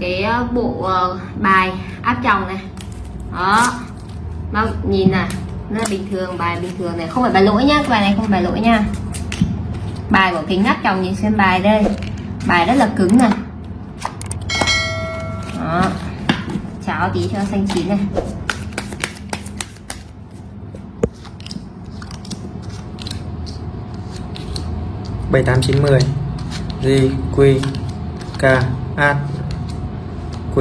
cái ờ, bộ ờ, bài áp tròng này. Đó. Nó nhìn này rất là bình thường, bài bình thường này. Không phải bài lỗi nhá bài này không phải bài lỗi nha. Bài của kính áp tròng nhìn xem bài đây. Bài rất là cứng này. Đó. Cháo tí cho xanh chín này. Bảy tám chín mười. G Q K A. Q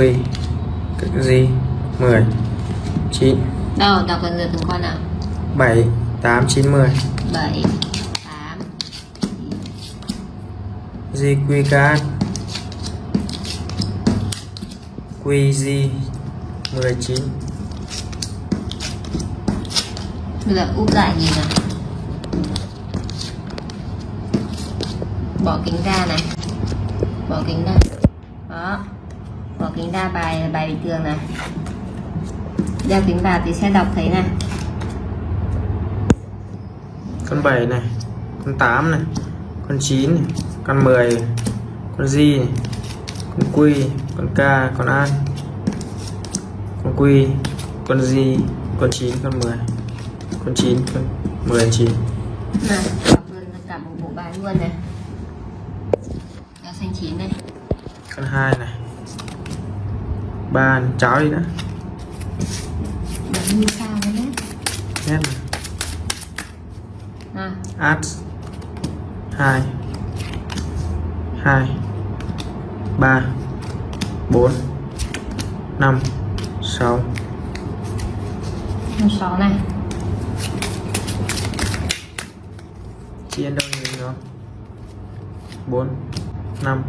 G mười chín đâu đọc lần lượt từng con nào? Bảy tám chín mười. 7 8 G Q K A Q G mười chín. Bây giờ úp lại nhìn nào. Bỏ kính ra này. Bỏ kính ra. Đó kính ra bài là bài bình thường này. Đeo kính vào thì sẽ đọc thấy này. Con 7 này con 8 này con 9 này con 10 này, con G này con Q con K con A con Q con G con 9 con 10 con 9 con 10 con 9 này đọc luôn cả một bộ bài luôn này. Đeo xanh chín này. Con 2 này 3 này. cháo đi đọc như sao đấy nét này à, add 2 2 3 4 5 6 một sáu này. Chia đâu nhiều nó 4 5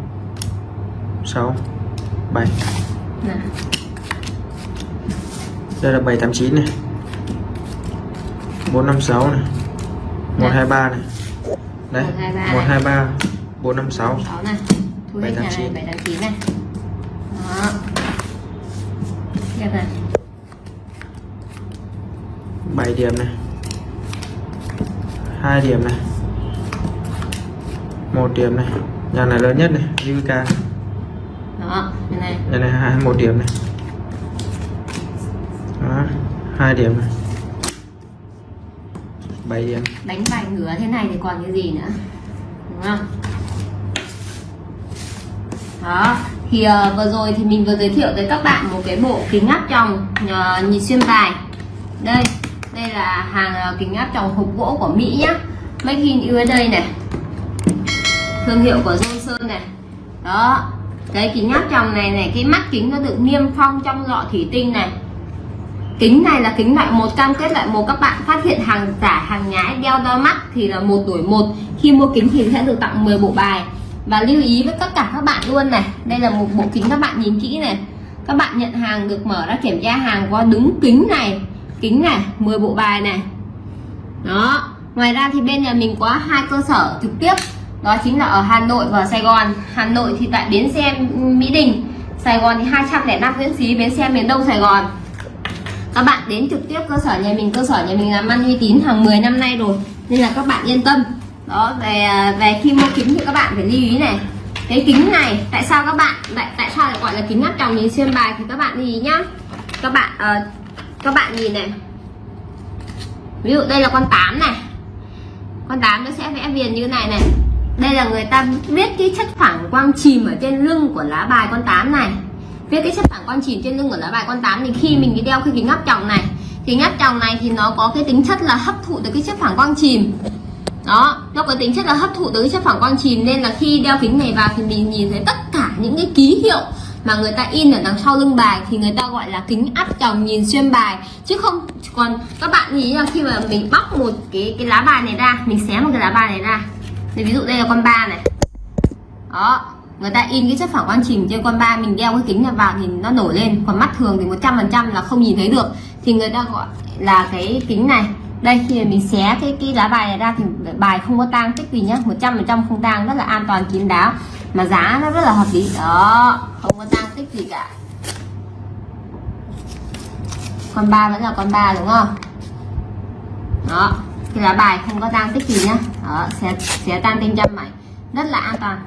6 7 này đây là 789 này. 456 này. 123 này. Đấy 123. 123 456 sáu. Này. Thu hết nhà này 789. bảy tám chín này. Đó. Tiếp này 7 điểm này. 2 điểm này. 1 điểm này. Nhà này lớn nhất này UK cái này. Hai một điểm này. Đó hai điểm này. 7 điểm. Đánh bài ngửa thế này thì còn cái gì nữa? Đúng không? Đó. Thì ờ, vừa rồi thì mình vừa giới thiệu tới các bạn một cái bộ kính áp tròng ờ, nhìn xuyên bài. Đây đây là hàng ờ, kính áp tròng hộp gỗ của Mỹ nhá. Make in USA này. Thương hiệu của Johnson này. Đó cái kính áp tròng này này, cái mắt kính nó được niêm phong trong lọ thủy tinh này. Kính này là kính loại một, cam kết loại một. Các bạn phát hiện hàng giả, hàng nhái đeo đo mắt thì là một đổi một. Khi mua kính thì sẽ được tặng 10 bộ bài. Và lưu ý với tất cả các bạn luôn này, đây là một bộ kính các bạn nhìn kỹ này. Các bạn nhận hàng được mở ra kiểm tra hàng có đúng kính này. Kính này 10 bộ bài này. Đó, ngoài ra thì bên nhà mình có hai cơ sở trực tiếp đó chính là ở Hà Nội và Sài Gòn. Hà Nội thì tại bến xe Mỹ Đình Sài Gòn thì 205 Nguyễn Xí bến xe miền Đông Sài Gòn. Các bạn đến trực tiếp cơ sở nhà mình. Cơ sở nhà mình làm ăn uy tín hàng 10 năm nay rồi nên là các bạn yên tâm. Đó về về khi mua kính thì các bạn phải lưu ý này. Cái kính này tại sao các bạn tại tại sao lại gọi là kính áp tròng nhìn xuyên bài thì các bạn lưu ý nhá. Các bạn uh, các bạn nhìn này. Ví dụ đây là con 8 này. Con 8 nó sẽ vẽ viền như này này đây là người ta viết cái chất phản quang chìm ở trên lưng của lá bài con 8 này. Viết cái chất phản quang chìm trên lưng của lá bài con 8 thì khi mình đi đeo cái kính áp tròng này kính áp tròng này thì nó có cái tính chất là hấp thụ được cái chất phản quang chìm. Đó, nó có tính chất là hấp thụ được cái chất phản quang chìm nên là khi đeo kính này vào thì mình nhìn thấy tất cả những cái ký hiệu mà người ta in ở đằng sau lưng bài thì người ta gọi là kính áp tròng nhìn xuyên bài. Chứ không, còn các bạn nghĩ là khi mà mình bóc một cái cái lá bài này ra, mình xé một cái lá bài này ra thì ví dụ đây là con ba này. Đó, người ta in cái chất phản quang chìm trên con ba, mình đeo cái kính này vào thì nó nổi lên. Còn mắt thường thì 100% là không nhìn thấy được. Thì người ta gọi là cái kính này. Đây, khi mình xé cái cái lá bài này ra thì bài không có tang tích gì nhá. 100% không tang, rất là an toàn, kín đáo. Mà giá nó rất là hợp lý. Đó, không có tang tích gì cả. Con ba vẫn là con ba, đúng không? Đó thì là bài không có tan tích gì nhá. Đó, sẽ sẽ tan tinh châm mảnh. Rất là an toàn.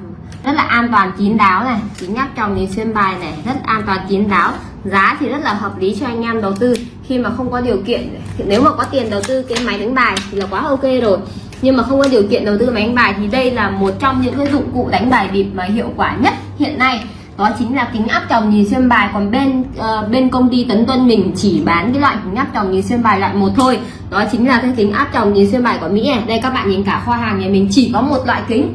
Rất là an toàn kín đáo này. Chính nhắc chồng nhìn xuyên bài này, rất an toàn kín đáo. Giá thì rất là hợp lý cho anh em đầu tư. Khi mà không có điều kiện, nếu mà có tiền đầu tư cái máy đánh bài thì là quá ok rồi. Nhưng mà không có điều kiện đầu tư máy đánh bài thì đây là một trong những cái dụng cụ đánh bài bịp mà hiệu quả nhất hiện nay đó chính là kính áp tròng nhìn xuyên bài. Còn bên uh, bên công ty Tấn Tuân mình chỉ bán cái loại kính áp tròng nhìn xuyên bài loại một thôi. Đó chính là cái kính áp tròng nhìn xuyên bài của Mỹ này. Đây các bạn nhìn cả kho hàng nhà mình chỉ có một loại kính.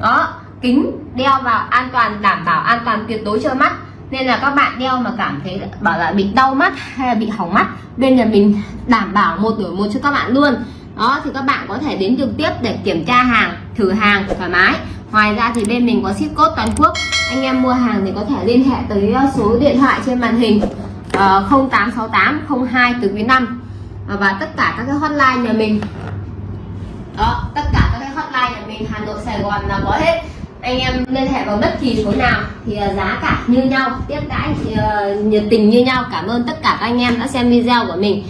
Đó kính đeo vào an toàn đảm bảo an toàn tuyệt đối cho mắt. Nên là các bạn đeo mà cảm thấy bảo là bị đau mắt hay là bị hỏng mắt bên nhà mình đảm bảo một đổi một cho các bạn luôn. Đó thì các bạn có thể đến trực tiếp để kiểm tra hàng thử hàng thoải mái ngoài ra thì bên mình có ship code toàn quốc. Anh em mua hàng thì có thể liên hệ tới ờ, số điện thoại trên màn hình uh, 0868 02 từ quý 5 ờ, và tất cả các cái hotline nhà mình. Đó tất cả các cái hotline nhà mình Hà Nội Sài Gòn là có hết. Anh em liên hệ vào bất kỳ số nào thì ờ, giá cả như nhau tiếp đãi thì, nhiệt tình như nhau. Cảm ơn tất cả các anh em đã xem video của mình.